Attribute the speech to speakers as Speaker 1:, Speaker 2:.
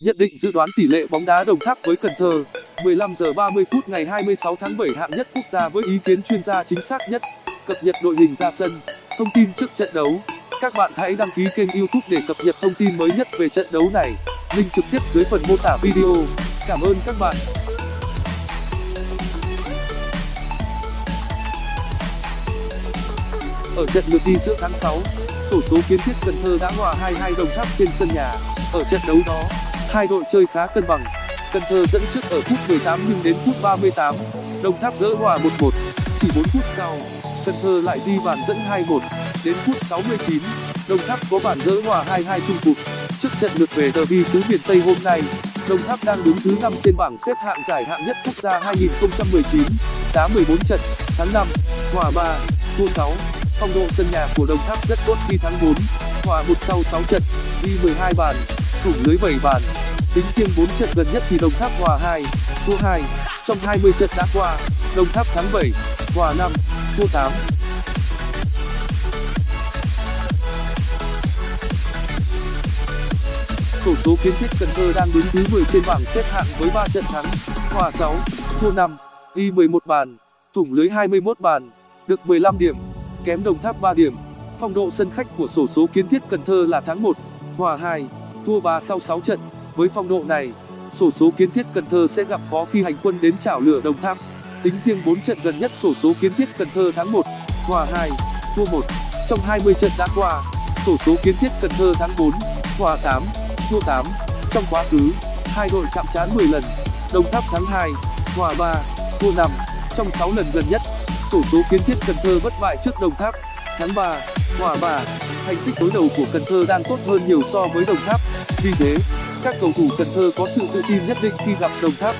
Speaker 1: Nhận định dự đoán tỷ lệ bóng đá Đồng Tháp với Cần Thơ. 15 giờ 30 phút ngày 26 tháng 7 hạng nhất quốc gia với ý kiến chuyên gia chính xác nhất. Cập nhật đội hình ra sân, thông tin trước trận đấu. Các bạn hãy đăng ký kênh youtube để cập nhật thông tin mới nhất về trận đấu này. Link trực tiếp dưới phần mô tả video. Cảm ơn các bạn. Ở trận lượt đi giữa tháng 6 sổ số kiến thiết Cần Thơ đã hòa 2-2 Đồng Tháp trên sân nhà. Ở trận đấu đó hai đội chơi khá cân bằng. Cần Thơ dẫn trước ở phút 18 nhưng đến phút 38 Đồng Tháp gỡ hòa 1-1 chỉ 4 phút sau, Cần Thơ lại ghi bàn dẫn 2-1 đến phút 69 Đồng Tháp có bàn gỡ hòa 2-2 chung cuộc. Trước trận lượt về derby xứ miền Tây hôm nay, Đồng Tháp đang đứng thứ 5 trên bảng xếp hạng giải hạng nhất quốc gia 2019 đá 14 trận, thắng 5 hòa 3 thua 6 phong độ sân nhà của Đồng Tháp rất tốt khi thắng 4 hòa 1 sau 6 trận, ghi 12 bàn thủng lưới 7 bàn. Tính riêng 4 trận gần nhất thì Đồng Tháp hòa 2 thua 2 trong 20 trận đã qua, Đồng Tháp thắng 7 hòa 5 thua 8 sổ số kiến thiết Cần Thơ đang đứng thứ 10 trên bảng xếp hạng với 3 trận thắng, hòa 6 thua 5 y 11 bàn, thủng lưới 21 bàn, được 15 điểm, kém Đồng Tháp 3 điểm. Phong độ sân khách của sổ số kiến thiết Cần Thơ là thắng 1 hòa 2 thua 3 sau 6 trận. Với phong độ này, sổ số kiến thiết Cần Thơ sẽ gặp khó khi hành quân đến chảo lửa Đồng Tháp. Tính riêng 4 trận gần nhất sổ số kiến thiết Cần Thơ thắng 1 hòa 2 thua 1 trong 20 trận đã qua, sổ số kiến thiết Cần Thơ thắng 4 hòa 8 thua 8 trong quá khứ, hai đội chạm trán 10 lần, Đồng Tháp thắng 2 hòa 3 thua 5 trong 6 lần gần nhất, sổ số kiến thiết Cần Thơ bất bại trước Đồng Tháp, thắng 3 hòa và thành tích đối đầu của Cần Thơ đang tốt hơn nhiều so với Đồng Tháp. Vì thế, các cầu thủ Cần Thơ có sự tự tin nhất định khi gặp Đồng Tháp.